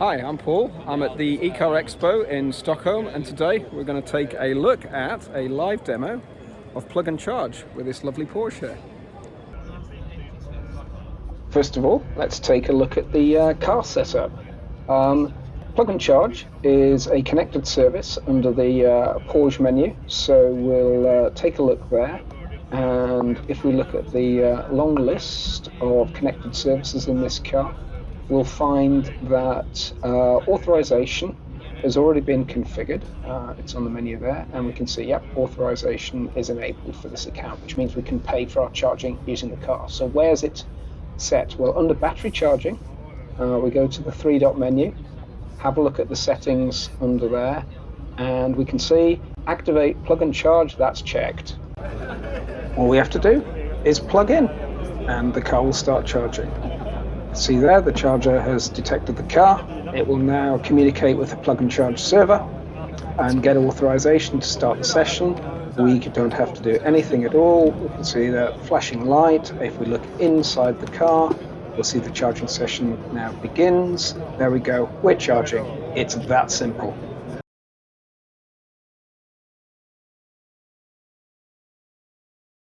Hi, I'm Paul. I'm at the eCar Expo in Stockholm and today we're going to take a look at a live demo of plug and charge with this lovely Porsche. First of all, let's take a look at the uh, car setup. Um, plug and charge is a connected service under the uh, Porsche menu, so we'll uh, take a look there. And if we look at the uh, long list of connected services in this car, we'll find that uh, authorization has already been configured. Uh, it's on the menu there, and we can see, yep, authorization is enabled for this account, which means we can pay for our charging using the car. So where's it set? Well, under battery charging, uh, we go to the three dot menu, have a look at the settings under there, and we can see activate plug and charge, that's checked. All we have to do is plug in, and the car will start charging. See there, the charger has detected the car. It will now communicate with the plug and charge server and get authorization to start the session. We don't have to do anything at all. We can see the flashing light. If we look inside the car, we'll see the charging session now begins. There we go, we're charging. It's that simple.